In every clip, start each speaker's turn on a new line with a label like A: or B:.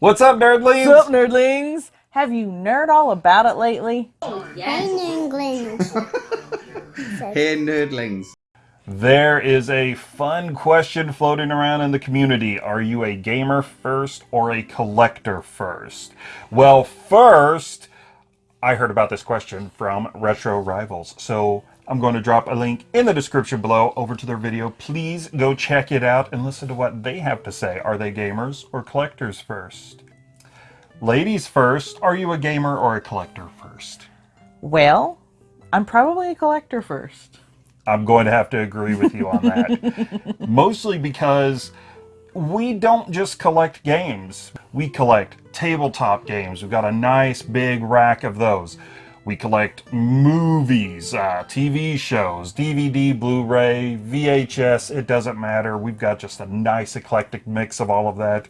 A: What's up, nerdlings?
B: What's up, nerdlings? Have you nerd all about it lately? Yes.
C: Hey, English.
D: Hey, nerdlings.
A: There is a fun question floating around in the community. Are you a gamer first or a collector first? Well, first, I heard about this question from Retro Rivals. So I'm going to drop a link in the description below over to their video. Please go check it out and listen to what they have to say. Are they gamers or collectors first? Ladies first, are you a gamer or a collector first?
B: Well, I'm probably a collector first.
A: I'm going to have to agree with you on that. Mostly because we don't just collect games. We collect tabletop games. We've got a nice big rack of those. We collect movies, uh, TV shows, DVD, Blu-ray, VHS, it doesn't matter. We've got just a nice eclectic mix of all of that.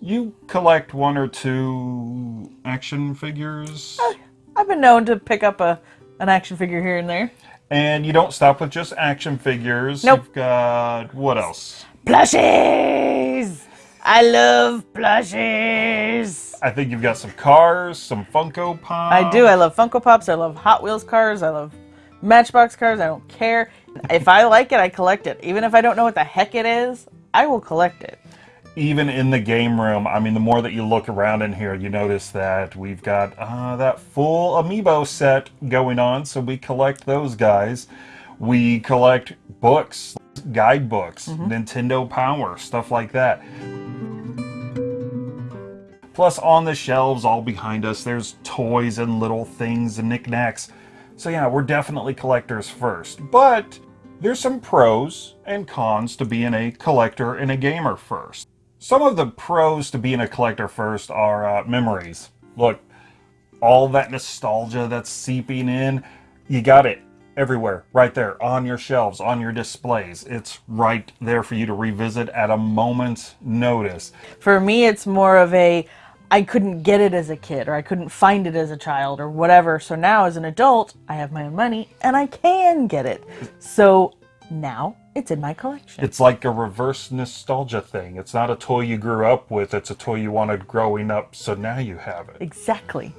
A: You collect one or two action figures?
B: I've been known to pick up a an action figure here and there.
A: And you don't stop with just action figures.
B: Nope.
A: You've got, what else?
B: Plushies! I love plushies!
A: I think you've got some cars, some Funko Pops.
B: I do. I love Funko Pops. I love Hot Wheels cars. I love Matchbox cars. I don't care. If I like it, I collect it. Even if I don't know what the heck it is, I will collect it.
A: Even in the game room, I mean, the more that you look around in here, you notice that we've got uh, that full amiibo set going on, so we collect those guys. We collect books, guidebooks, Nintendo Power, stuff like that. Plus, on the shelves all behind us, there's toys and little things and knickknacks. So yeah, we're definitely collectors first. But there's some pros and cons to being a collector and a gamer first. Some of the pros to being a collector first are uh, memories. Look, all that nostalgia that's seeping in, you got it everywhere, right there, on your shelves, on your displays. It's right there for you to revisit at a moment's notice.
B: For me, it's more of a I couldn't get it as a kid or I couldn't find it as a child or whatever. So now as an adult, I have my own money and I can get it. So now it's in my collection.
A: It's like a reverse nostalgia thing. It's not a toy you grew up with, it's a toy you wanted growing up, so now you have it.
B: Exactly.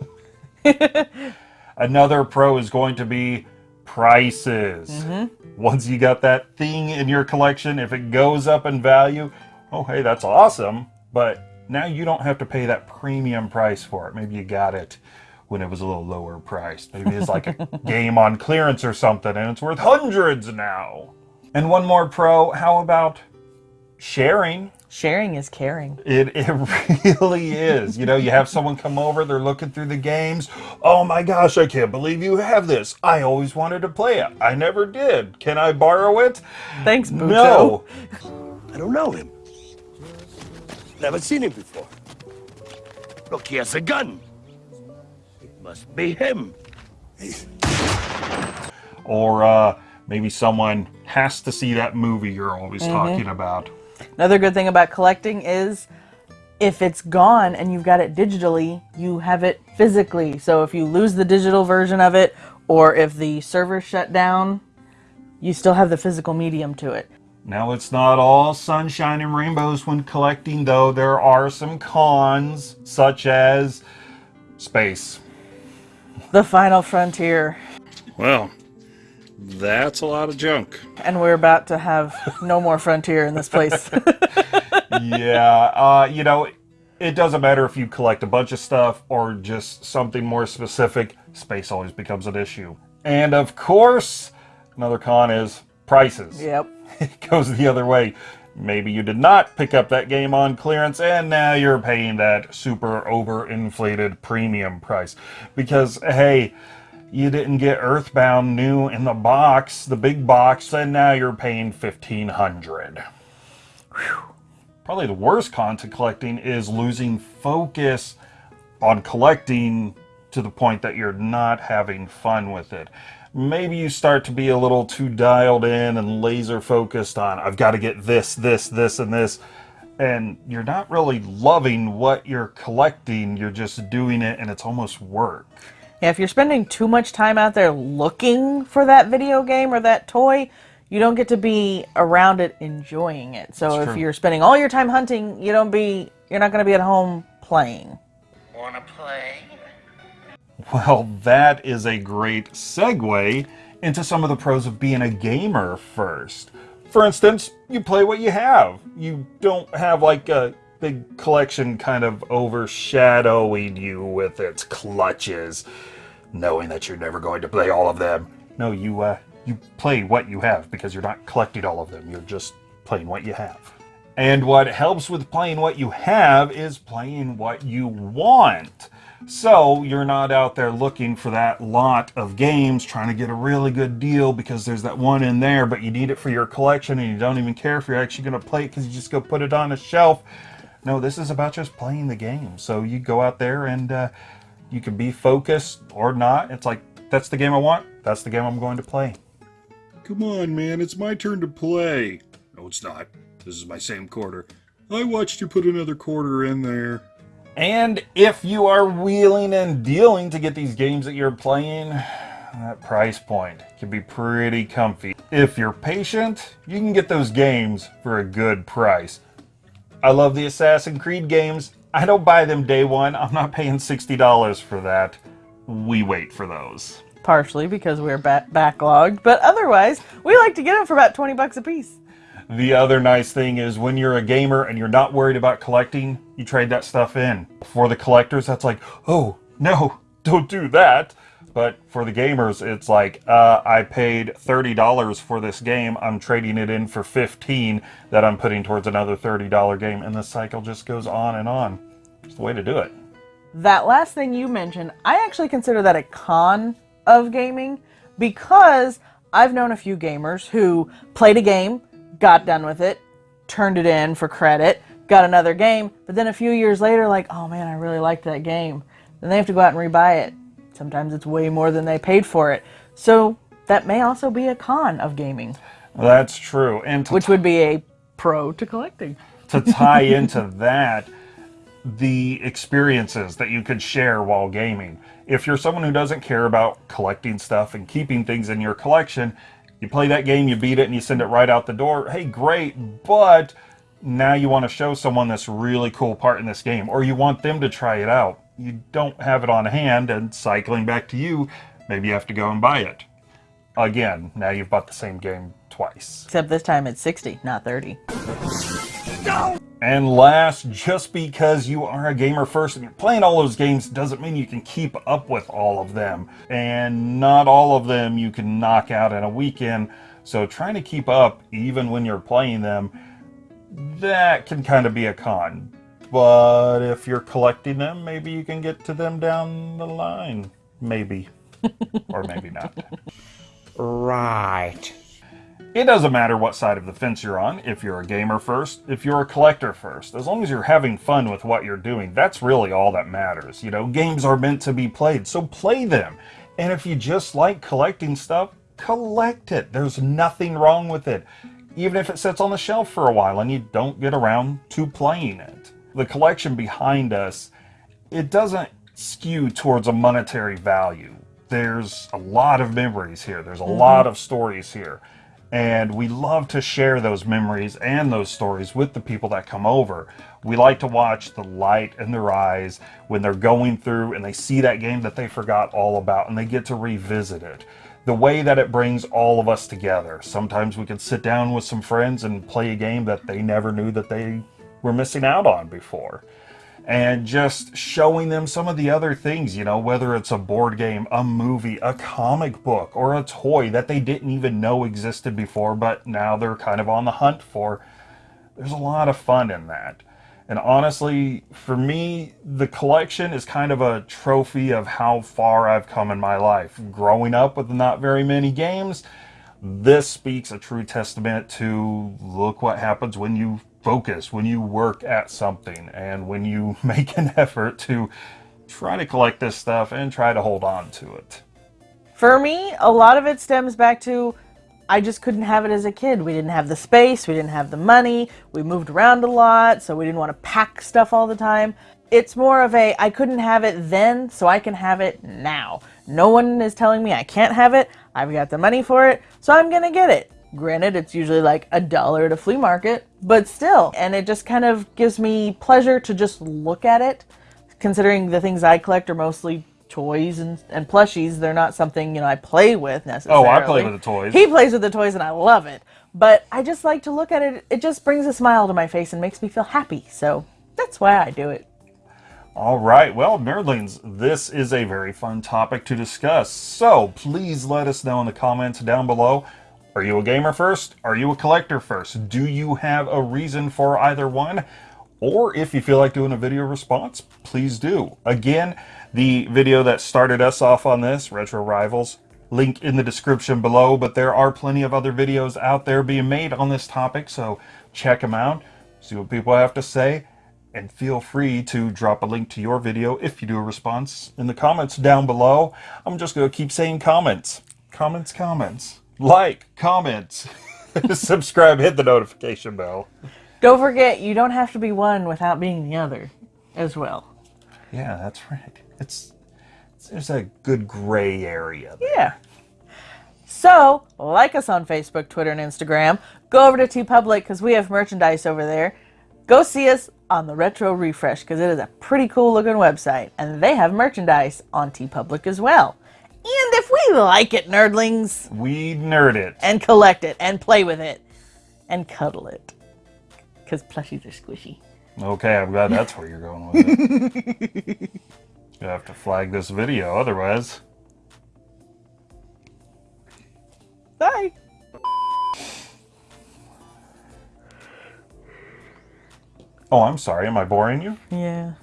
A: Another pro is going to be prices. Mm-hmm. Once you got that thing in your collection, if it goes up in value, oh hey, that's awesome. But now you don't have to pay that premium price for it. Maybe you got it when it was a little lower priced. Maybe it's like a game on clearance or something and it's worth hundreds now. And one more pro, how about sharing?
B: Sharing is caring.
A: It, it really is. You know, you have someone come over, they're looking through the games. Oh my gosh, I can't believe you have this. I always wanted to play it. I never did. Can I borrow it?
B: Thanks, Bucho.
A: No.
E: I don't know him. Never seen him before. Look, he has a gun. It must be him.
A: Or uh, maybe someone has to see that movie you're always talking about.
B: Another good thing about collecting is if it's gone and you've got it digitally, you have it physically. So if you lose the digital version of it or if the server shut down, you still have the physical medium to it.
A: Now, it's not all sunshine and rainbows when collecting, though. There are some cons, such as space.
B: The final frontier.
A: Well, that's a lot of junk.
B: And we're about to have no more frontier in this place.
A: yeah, uh, you know, it doesn't matter if you collect a bunch of stuff or just something more specific, space always becomes an issue. And of course, another con is prices.
B: yep.
A: It goes the other way. Maybe you did not pick up that game on clearance and now you're paying that super overinflated premium price. Because, hey, you didn't get Earthbound new in the box, the big box, and now you're paying 1500 Probably the worst con to collecting is losing focus on collecting to the point that you're not having fun with it. Maybe you start to be a little too dialed in and laser focused on, I've got to get this, this, this, and this. And you're not really loving what you're collecting, you're just doing it and it's almost work.
B: Yeah, if you're spending too much time out there looking for that video game or that toy, you don't get to be around it enjoying it. So
A: That's
B: if
A: true.
B: you're spending all your time hunting, you don't be you're not going to be at home playing.
F: Wanna play?
A: Well, that is a great segue into some of the pros of being a gamer first. For instance, you play what you have. You don't have like a big collection kind of overshadowing you with its clutches, knowing that you're never going to play all of them. No, you uh, you play what you have because you're not collecting all of them. You're just playing what you have. And what helps with playing what you have is playing what you want. So you're not out there looking for that lot of games trying to get a really good deal because there's that one in there, but you need it for your collection and you don't even care if you're actually going to play it because you just go put it on a shelf. No, this is about just playing the game. So you go out there and uh, you can be focused or not. It's like, that's the game I want. That's the game I'm going to play.
G: Come on, man, it's my turn to play. No, it's not. This is my same quarter. I watched you put another quarter in there.
A: And if you are wheeling and dealing to get these games that you're playing, that price point can be pretty comfy. If you're patient, you can get those games for a good price. I love the Assassin's Creed games. I don't buy them day one. I'm not paying $60 for that. We wait for those.
B: Partially because we're ba- backlogged, but otherwise, we like to get them for about 20 bucks a piece.
A: The other nice thing is when you're a gamer and you're not worried about collecting, you trade that stuff in. For the collectors, that's like, oh, no, don't do that. But for the gamers, it's like, uh, I paid $30 for this game. I'm trading it in for 15 that I'm putting towards another $30 game. And the cycle just goes on and on. It's the way to do it.
B: That last thing you mentioned, I actually consider that a con of gaming because I've known a few gamers who played a game, got done with it, turned it in for credit, got another game, but then a few years later, like, oh man, I really liked that game. Then they have to go out and rebuy it. Sometimes it's way more than they paid for it. So that may also be a con of gaming,
A: That's true. And
B: which would be a pro to collecting.
A: to tie into that the experiences that you could share while gaming. If you're someone who doesn't care about collecting stuff and keeping things in your collection, you play that game, you beat it, and you send it right out the door. Hey, great, but now you want to show someone this really cool part in this game, or you want them to try it out. You don't have it on hand, and cycling back to you, maybe you have to go and buy it. Again, now you've bought the same game twice.
B: Except this time it's 60, not 30.
A: And last, just because you are a gamer first and you're playing all those games doesn't mean you can keep up with all of them. And not all of them you can knock out in a weekend. So trying to keep up even when you're playing them, that can kind of be a con. But if you're collecting them, maybe you can get to them down the line. Maybe. or maybe not.
D: Right.
A: It doesn't matter what side of the fence you're on, if you're a gamer first, if you're a collector first. As long as you're having fun with what you're doing, that's really all that matters. You know, games are meant to be played, so play them. And if you just like collecting stuff, collect it. There's nothing wrong with it. Even if it sits on the shelf for a while and you don't get around to playing it. The collection behind us, it doesn't skew towards a monetary value. There's a lot of memories here. There's a mm-hmm. lot of stories here. And we love to share those memories and those stories with the people that come over. We like to watch the light in their eyes when they're going through and they see that game that they forgot all about and they get to revisit it. The way that it brings all of us together. Sometimes we can sit down with some friends and play a game that they never knew that they were missing out on before and just showing them some of the other things, you know, whether it's a board game, a movie, a comic book, or a toy that they didn't even know existed before, but now they're kind of on the hunt for. There's a lot of fun in that. And honestly, for me, the collection is kind of a trophy of how far I've come in my life. Growing up with not very many games, this speaks a true testament to look what happens when you focus, when you work at something, and when you make an effort to try to collect this stuff and try to hold on to it.
B: For me, a lot of it stems back to I just couldn't have it as a kid. We didn't have the space, we didn't have the money, we moved around a lot, so we didn't want to pack stuff all the time. It's more of a I couldn't have it then, so I can have it now. No one is telling me I can't have it. I've got the money for it, so I'm going to get it. Granted, it's usually like a dollar at a flea market, but still. And it just kind of gives me pleasure to just look at it, considering the things I collect are mostly toys and, and plushies. They're not something, you know, I play with necessarily.
A: Oh, I play with the toys.
B: He plays with the toys and I love it. But I just like to look at it. It just brings a smile to my face and makes me feel happy. So that's why I do it.
A: All right, well, nerdlings, this is a very fun topic to discuss. So please let us know in the comments down below. Are you a gamer first? Are you a collector first? Do you have a reason for either one? Or if you feel like doing a video response, please do. Again, the video that started us off on this, Retro Rivals, link in the description below, but there are plenty of other videos out there being made on this topic, so check them out, see what people have to say, and feel free to drop a link to your video if you do a response in the comments down below. I'm just going to keep saying comments. Comments, comments. Like, comments. Subscribe, hit the notification bell.
B: Don't forget, you don't have to be one without being the other as well.
A: Yeah, that's right. It's there's a good gray area. There.
B: Yeah. So, like us on Facebook, Twitter, and Instagram. Go over to TeePublic because we have merchandise over there. Go see us on the Retro Refresh because it is a pretty cool looking website. And they have merchandise on TeePublic as well. And if we like it, nerdlings,
A: We nerd it.
B: and collect it, and play with it, and cuddle it. Because plushies are squishy.
A: Okay, I'm glad that's where you're going with it. you have to flag this video, otherwise.
B: Bye.
A: Oh, I'm sorry. Am I boring you?
B: Yeah.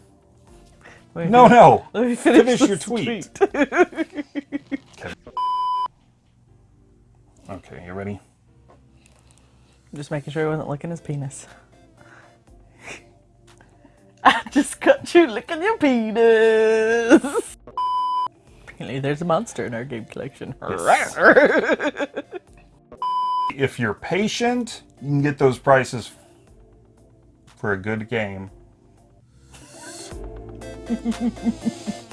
B: Wait,
A: No, no.
B: Let me finish,
A: Finish your
B: this
A: tweet. Okay, you ready?
B: Just making sure he wasn't licking his penis. I just got you licking your penis. Apparently, there's a monster in our game collection.
A: If you're patient, you can get those prices for a good game. フフフフ。